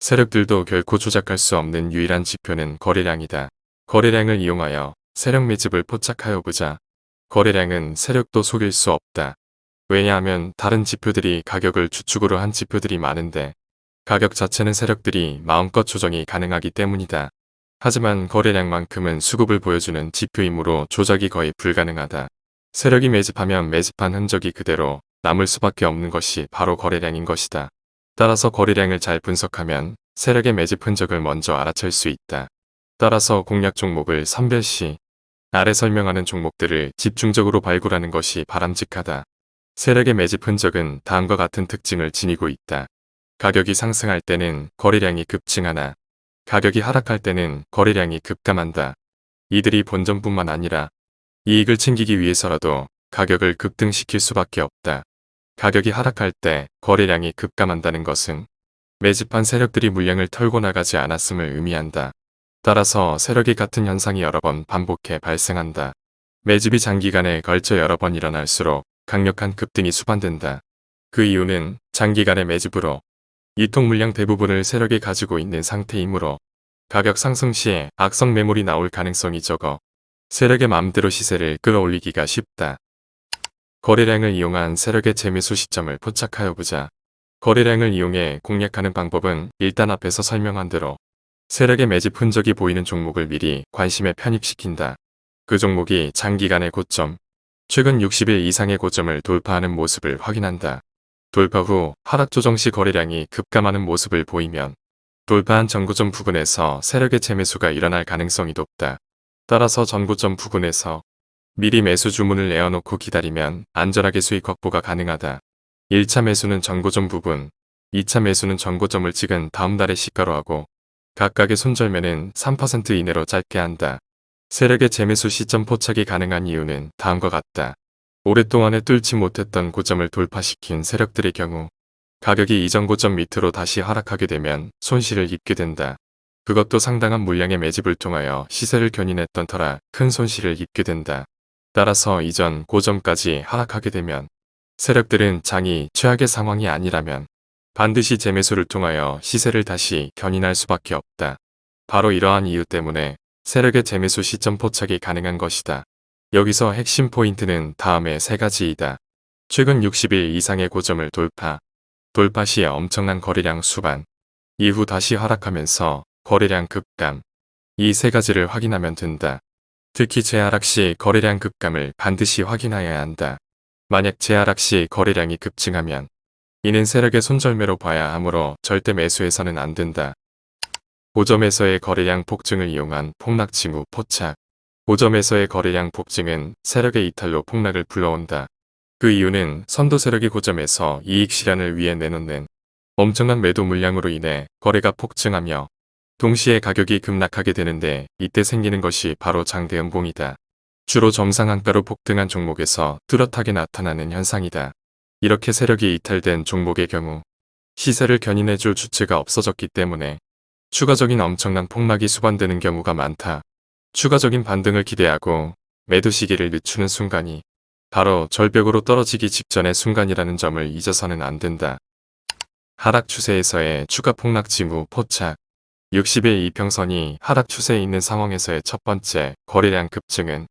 세력들도 결코 조작할 수 없는 유일한 지표는 거래량이다. 거래량을 이용하여 세력 매집을 포착하여 보자. 거래량은 세력도 속일 수 없다. 왜냐하면 다른 지표들이 가격을 주축으로 한 지표들이 많은데 가격 자체는 세력들이 마음껏 조정이 가능하기 때문이다. 하지만 거래량만큼은 수급을 보여주는 지표이므로 조작이 거의 불가능하다. 세력이 매집하면 매집한 흔적이 그대로 남을 수밖에 없는 것이 바로 거래량인 것이다. 따라서 거래량을 잘 분석하면 세력의 매집 흔적을 먼저 알아챌 수 있다. 따라서 공략 종목을 선별시 아래 설명하는 종목들을 집중적으로 발굴하는 것이 바람직하다. 세력의 매집 흔적은 다음과 같은 특징을 지니고 있다. 가격이 상승할 때는 거래량이 급증하나 가격이 하락할 때는 거래량이 급감한다. 이들이 본전뿐만 아니라 이익을 챙기기 위해서라도 가격을 급등시킬 수밖에 없다. 가격이 하락할 때 거래량이 급감한다는 것은 매집한 세력들이 물량을 털고 나가지 않았음을 의미한다. 따라서 세력이 같은 현상이 여러 번 반복해 발생한다. 매집이 장기간에 걸쳐 여러 번 일어날수록 강력한 급등이 수반된다. 그 이유는 장기간의 매집으로 유통 물량 대부분을 세력이 가지고 있는 상태이므로 가격 상승 시에 악성 매물이 나올 가능성이 적어 세력의 마음대로 시세를 끌어올리기가 쉽다. 거래량을 이용한 세력의 재매수 시점을 포착하여 보자. 거래량을 이용해 공략하는 방법은 일단 앞에서 설명한 대로 세력의 매집 흔적이 보이는 종목을 미리 관심에 편입시킨다. 그 종목이 장기간의 고점, 최근 60일 이상의 고점을 돌파하는 모습을 확인한다. 돌파 후 하락 조정 시 거래량이 급감하는 모습을 보이면 돌파한 전고점 부근에서 세력의 재매수가 일어날 가능성이 높다. 따라서 전고점 부근에서 미리 매수 주문을 내어놓고 기다리면 안전하게 수익 확보가 가능하다. 1차 매수는 전고점 부분, 2차 매수는 전고점을 찍은 다음 달에 시가로 하고 각각의 손절매는 3% 이내로 짧게 한다. 세력의 재매수 시점 포착이 가능한 이유는 다음과 같다. 오랫동안에 뚫지 못했던 고점을 돌파시킨 세력들의 경우 가격이 이전 고점 밑으로 다시 하락하게 되면 손실을 입게 된다. 그것도 상당한 물량의 매집을 통하여 시세를 견인했던 터라 큰 손실을 입게 된다. 따라서 이전 고점까지 하락하게 되면 세력들은 장이 최악의 상황이 아니라면 반드시 재매수를 통하여 시세를 다시 견인할 수밖에 없다. 바로 이러한 이유 때문에 세력의 재매수 시점 포착이 가능한 것이다. 여기서 핵심 포인트는 다음의 세 가지이다. 최근 60일 이상의 고점을 돌파, 돌파 시에 엄청난 거래량 수반, 이후 다시 하락하면서 거래량 급감, 이 세 가지를 확인하면 된다. 특히 재하락 시 거래량 급감을 반드시 확인하여야 한다. 만약 재하락 시 거래량이 급증하면 이는 세력의 손절매로 봐야 하므로 절대 매수해서는 안 된다. 고점에서의 거래량 폭증을 이용한 폭락 징후 포착 고점에서의 거래량 폭증은 세력의 이탈로 폭락을 불러온다. 그 이유는 선도 세력이 고점에서 이익 실현을 위해 내놓는 엄청난 매도 물량으로 인해 거래가 폭증하며 동시에 가격이 급락하게 되는데 이때 생기는 것이 바로 장대음봉이다. 주로 정상한가로 폭등한 종목에서 뚜렷하게 나타나는 현상이다. 이렇게 세력이 이탈된 종목의 경우 시세를 견인해줄 주체가 없어졌기 때문에 추가적인 엄청난 폭락이 수반되는 경우가 많다. 추가적인 반등을 기대하고 매도 시기를 늦추는 순간이 바로 절벽으로 떨어지기 직전의 순간이라는 점을 잊어서는 안 된다. 하락 추세에서의 추가 폭락 징후 포착 60일 이평선이 하락 추세에 있는 상황에서의 첫 번째 거래량 급증은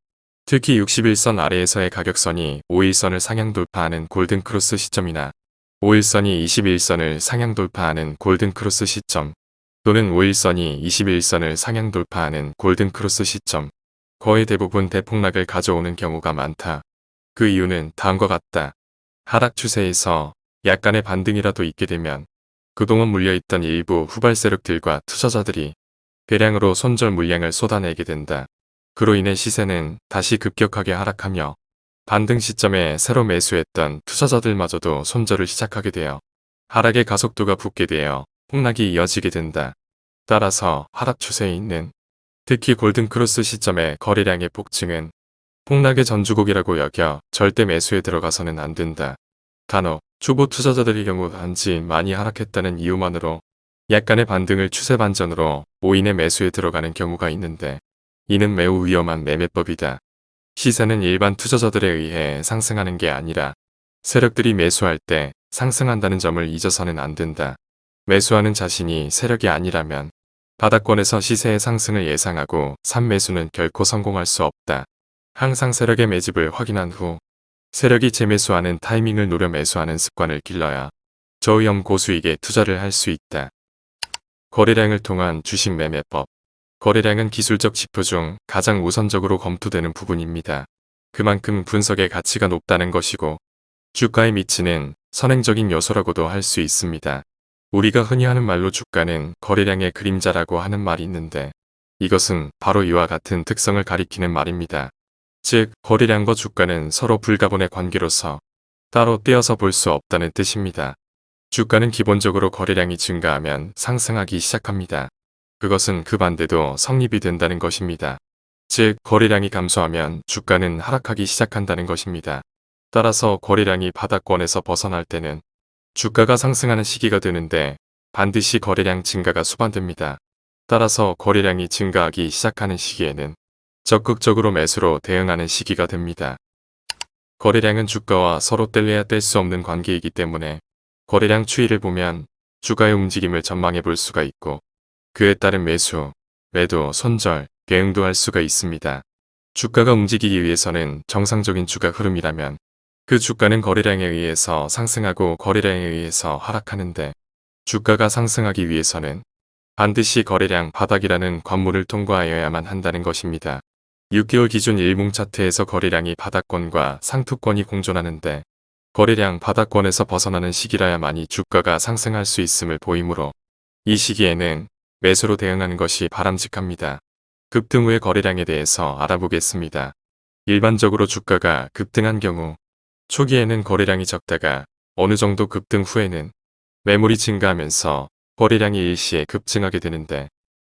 특히 61선 아래에서의 가격선이 5일선을 상향 돌파하는 골든크로스 시점이나 5일선이 21선을 상향 돌파하는 골든크로스 시점 또는 5일선이 21선을 상향 돌파하는 골든크로스 시점 거의 대부분 대폭락을 가져오는 경우가 많다. 그 이유는 다음과 같다. 하락 추세에서 약간의 반등이라도 있게 되면 그동안 물려있던 일부 후발 세력들과 투자자들이 대량으로 손절 물량을 쏟아내게 된다. 그로 인해 시세는 다시 급격하게 하락하며 반등 시점에 새로 매수했던 투자자들마저도 손절을 시작하게 되어 하락의 가속도가 붙게 되어 폭락이 이어지게 된다. 따라서 하락 추세에 있는 특히 골든크로스 시점의 거래량의 폭증은 폭락의 전주곡이라고 여겨 절대 매수에 들어가서는 안 된다. 간혹 초보 투자자들의 경우 단지 많이 하락했다는 이유만으로 약간의 반등을 추세 반전으로 오인의 매수에 들어가는 경우가 있는데 이는 매우 위험한 매매법이다. 시세는 일반 투자자들에 의해 상승하는 게 아니라 세력들이 매수할 때 상승한다는 점을 잊어서는 안 된다. 매수하는 자신이 세력이 아니라면 바닥권에서 시세의 상승을 예상하고 산 매수는 결코 성공할 수 없다. 항상 세력의 매집을 확인한 후 세력이 재매수하는 타이밍을 노려 매수하는 습관을 길러야 저위험 고수익에 투자를 할 수 있다. 거래량을 통한 주식 매매법 거래량은 기술적 지표 중 가장 우선적으로 검토되는 부분입니다. 그만큼 분석의 가치가 높다는 것이고 주가에 미치는 선행적인 요소라고도 할 수 있습니다. 우리가 흔히 하는 말로 주가는 거래량의 그림자라고 하는 말이 있는데 이것은 바로 이와 같은 특성을 가리키는 말입니다. 즉 거래량과 주가는 서로 불가분의 관계로서 따로 떼어서 볼 수 없다는 뜻입니다. 주가는 기본적으로 거래량이 증가하면 상승하기 시작합니다. 그것은 그 반대도 성립이 된다는 것입니다. 즉 거래량이 감소하면 주가는 하락하기 시작한다는 것입니다. 따라서 거래량이 바닥권에서 벗어날 때는 주가가 상승하는 시기가 되는데 반드시 거래량 증가가 수반됩니다. 따라서 거래량이 증가하기 시작하는 시기에는 적극적으로 매수로 대응하는 시기가 됩니다. 거래량은 주가와 서로 뗄래야 뗄 수 없는 관계이기 때문에 거래량 추이를 보면 주가의 움직임을 전망해 볼 수가 있고 그에 따른 매수, 매도, 손절, 대응도 할 수가 있습니다. 주가가 움직이기 위해서는 정상적인 주가 흐름이라면 그 주가는 거래량에 의해서 상승하고 거래량에 의해서 하락하는데 주가가 상승하기 위해서는 반드시 거래량 바닥이라는 관문을 통과하여야만 한다는 것입니다. 6개월 기준 일봉 차트에서 거래량이 바닥권과 상투권이 공존하는데 거래량 바닥권에서 벗어나는 시기라야만이 주가가 상승할 수 있음을 보이므로 이 시기에는 매수로 대응하는 것이 바람직합니다. 급등 후의 거래량에 대해서 알아보겠습니다. 일반적으로 주가가 급등한 경우 초기에는 거래량이 적다가 어느 정도 급등 후에는 매물이 증가하면서 거래량이 일시에 급증하게 되는데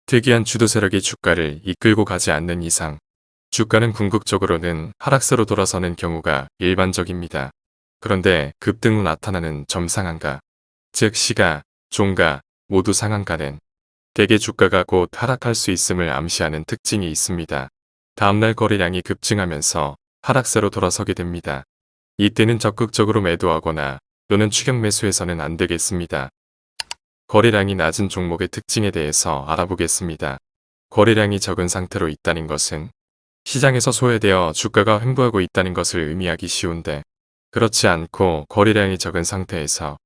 특이한 주도 세력이 주가를 이끌고 가지 않는 이상 주가는 궁극적으로는 하락세로 돌아서는 경우가 일반적입니다. 그런데 급등 후 나타나는 점상한가, 즉 시가, 종가 모두 상한가는 대개 주가가 곧 하락할 수 있음을 암시하는 특징이 있습니다. 다음날 거래량이 급증하면서 하락세로 돌아서게 됩니다. 이때는 적극적으로 매도하거나 또는 추격 매수해서는 안 되겠습니다. 거래량이 낮은 종목의 특징에 대해서 알아보겠습니다. 거래량이 적은 상태로 있다는 것은 시장에서 소외되어 주가가 횡보하고 있다는 것을 의미하기 쉬운데 그렇지 않고 거래량이 적은 상태에서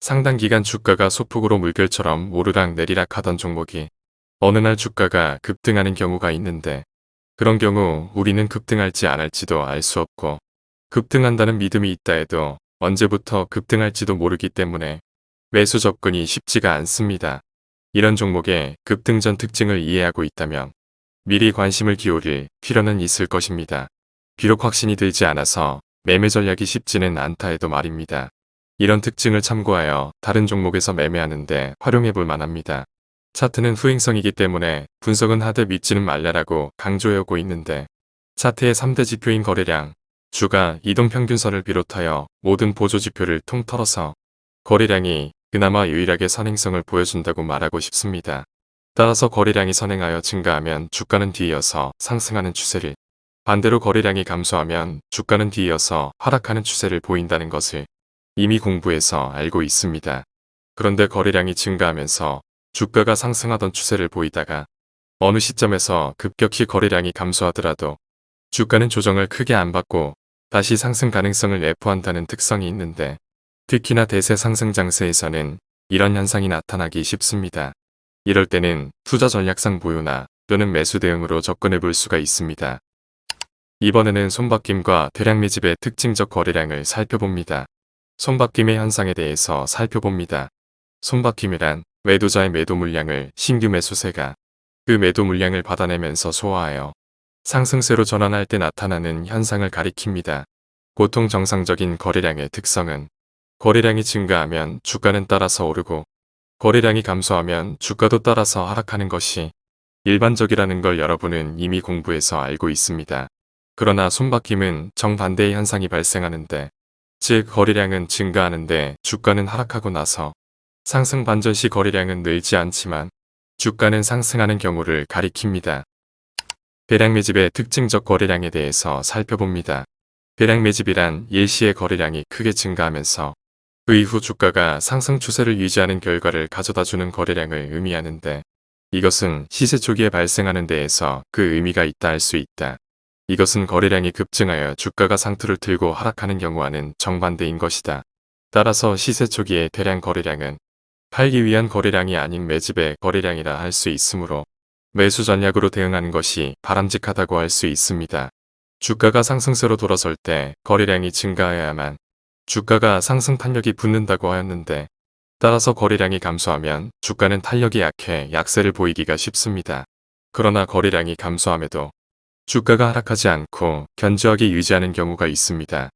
상당 기간 주가가 소폭으로 물결처럼 오르락 내리락 하던 종목이 어느 날 주가가 급등하는 경우가 있는데 그런 경우 우리는 급등할지 안 할지도 알 수 없고 급등한다는 믿음이 있다 해도 언제부터 급등할지도 모르기 때문에 매수 접근이 쉽지가 않습니다. 이런 종목의 급등 전 특징을 이해하고 있다면 미리 관심을 기울일 필요는 있을 것입니다. 비록 확신이 들지 않아서 매매 전략이 쉽지는 않다 해도 말입니다. 이런 특징을 참고하여 다른 종목에서 매매하는데 활용해 볼 만합니다. 차트는 후행성이기 때문에 분석은 하되 믿지는 말라라고 강조해 오고 있는데 차트의 3대 지표인 거래량, 주가 이동평균선을 비롯하여 모든 보조지표를 통틀어서 거래량이 그나마 유일하게 선행성을 보여준다고 말하고 싶습니다. 따라서 거래량이 선행하여 증가하면 주가는 뒤이어서 상승하는 추세를 반대로 거래량이 감소하면 주가는 뒤이어서 하락하는 추세를 보인다는 것을 이미 공부해서 알고 있습니다. 그런데 거래량이 증가하면서 주가가 상승하던 추세를 보이다가 어느 시점에서 급격히 거래량이 감소하더라도 주가는 조정을 크게 안 받고 다시 상승 가능성을 내포한다는 특성이 있는데 특히나 대세 상승 장세에서는 이런 현상이 나타나기 쉽습니다. 이럴 때는 투자 전략상 보유나 또는 매수 대응으로 접근해 볼 수가 있습니다. 이번에는 손바뀜과 대량 매집의 특징적 거래량을 살펴봅니다. 손바뀜의 현상에 대해서 살펴봅니다. 손바뀜이란 매도자의 매도 물량을 신규 매수세가 그 매도 물량을 받아내면서 소화하여 상승세로 전환할 때 나타나는 현상을 가리킵니다. 보통 정상적인 거래량의 특성은 거래량이 증가하면 주가는 따라서 오르고 거래량이 감소하면 주가도 따라서 하락하는 것이 일반적이라는 걸 여러분은 이미 공부해서 알고 있습니다. 그러나 손바뀜은 정반대의 현상이 발생하는데 즉 거래량은 증가하는데 주가는 하락하고 나서 상승 반전 시 거래량은 늘지 않지만 주가는 상승하는 경우를 가리킵니다. 대량 매집의 특징적 거래량에 대해서 살펴봅니다. 대량 매집이란 일시의 거래량이 크게 증가하면서 그 이후 주가가 상승 추세를 유지하는 결과를 가져다주는 거래량을 의미하는데 이것은 시세 초기에 발생하는 데에서 그 의미가 있다 할 수 있다. 이것은 거래량이 급증하여 주가가 상투를 틀고 하락하는 경우와는 정반대인 것이다. 따라서 시세 초기의 대량 거래량은 팔기 위한 거래량이 아닌 매집의 거래량이라 할 수 있으므로 매수 전략으로 대응하는 것이 바람직하다고 할 수 있습니다. 주가가 상승세로 돌아설 때 거래량이 증가해야만 주가가 상승 탄력이 붙는다고 하였는데 따라서 거래량이 감소하면 주가는 탄력이 약해 약세를 보이기가 쉽습니다. 그러나 거래량이 감소함에도 주가가 하락하지 않고 견조하게 유지하는 경우가 있습니다.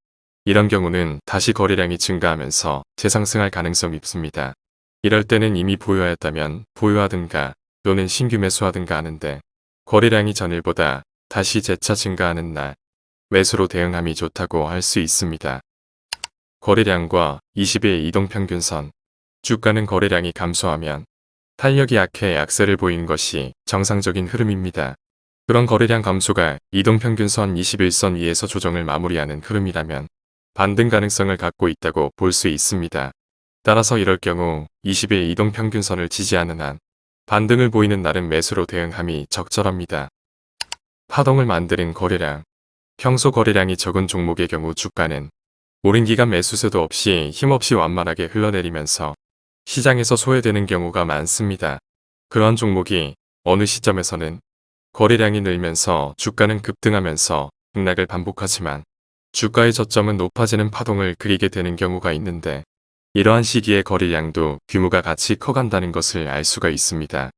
이런 경우는 다시 거래량이 증가하면서 재상승할 가능성이 있습니다. 이럴 때는 이미 보유하였다면 보유하든가 또는 신규 매수하든가 하는데 거래량이 전일보다 다시 재차 증가하는 날 매수로 대응함이 좋다고 할 수 있습니다. 거래량과 20일 이동평균선 주가는 거래량이 감소하면 탄력이 약해 약세를 보이는 것이 정상적인 흐름입니다. 그런 거래량 감소가 이동평균선 21선 위에서 조정을 마무리하는 흐름이라면 반등 가능성을 갖고 있다고 볼 수 있습니다. 따라서 이럴 경우 20일 이동평균선을 지지하는 한 반등을 보이는 날은 매수로 대응함이 적절합니다. 파동을 만드는 거래량 평소 거래량이 적은 종목의 경우 주가는 오랜 기간 매수세도 없이 힘없이 완만하게 흘러내리면서 시장에서 소외되는 경우가 많습니다. 그러한 종목이 어느 시점에서는 거래량이 늘면서 주가는 급등하면서 등락을 반복하지만 주가의 저점은 높아지는 파동을 그리게 되는 경우가 있는데 이러한 시기에 거래량도 규모가 같이 커간다는 것을 알 수가 있습니다.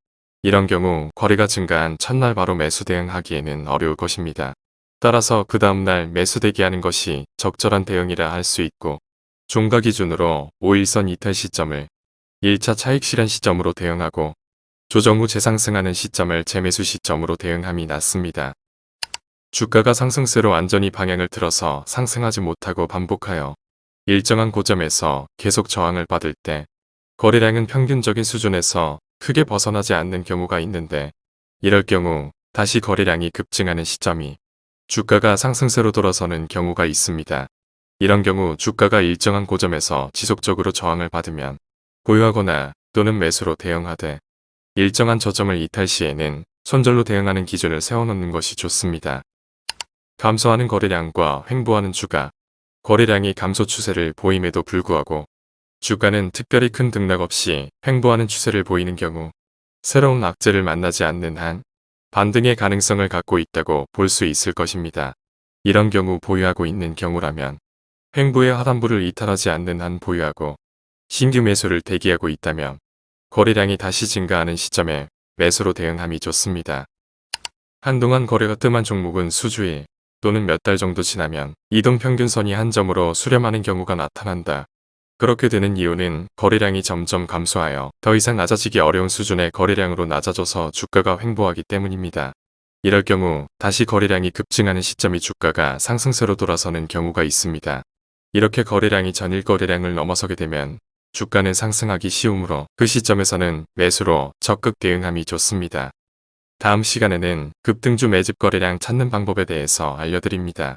이런 경우 거래가 증가한 첫날 바로 매수 대응하기에는 어려울 것입니다. 따라서 그 다음날 매수 대기하는 것이 적절한 대응이라 할 수 있고 종가 기준으로 5일선 이탈 시점을 1차 차익 실현 시점으로 대응하고 조정 후 재상승하는 시점을 재매수 시점으로 대응함이 낫습니다. 주가가 상승세로 완전히 방향을 틀어서 상승하지 못하고 반복하여 일정한 고점에서 계속 저항을 받을 때 거래량은 평균적인 수준에서 크게 벗어나지 않는 경우가 있는데 이럴 경우 다시 거래량이 급증하는 시점이 주가가 상승세로 돌아서는 경우가 있습니다. 이런 경우 주가가 일정한 고점에서 지속적으로 저항을 받으면 보유하거나 또는 매수로 대응하되 일정한 저점을 이탈 시에는 손절로 대응하는 기준을 세워놓는 것이 좋습니다. 감소하는 거래량과 횡보하는 주가, 거래량이 감소 추세를 보임에도 불구하고 주가는 특별히 큰 등락 없이 횡보하는 추세를 보이는 경우 새로운 악재를 만나지 않는 한 반등의 가능성을 갖고 있다고 볼 수 있을 것입니다. 이런 경우 보유하고 있는 경우라면 횡보의 하단부를 이탈하지 않는 한 보유하고 신규 매수를 대기하고 있다면 거래량이 다시 증가하는 시점에 매수로 대응함이 좋습니다. 한동안 거래가 뜸한 종목은 수주일 또는 몇 달 정도 지나면 이동평균선이 한 점으로 수렴하는 경우가 나타난다. 그렇게 되는 이유는 거래량이 점점 감소하여 더 이상 낮아지기 어려운 수준의 거래량으로 낮아져서 주가가 횡보하기 때문입니다. 이럴 경우 다시 거래량이 급증하는 시점이 주가가 상승세로 돌아서는 경우가 있습니다. 이렇게 거래량이 전일 거래량을 넘어서게 되면 주가는 상승하기 쉬우므로 그 시점에서는 매수로 적극 대응함이 좋습니다. 다음 시간에는 급등주 매집 거래량 찾는 방법에 대해서 알려드립니다.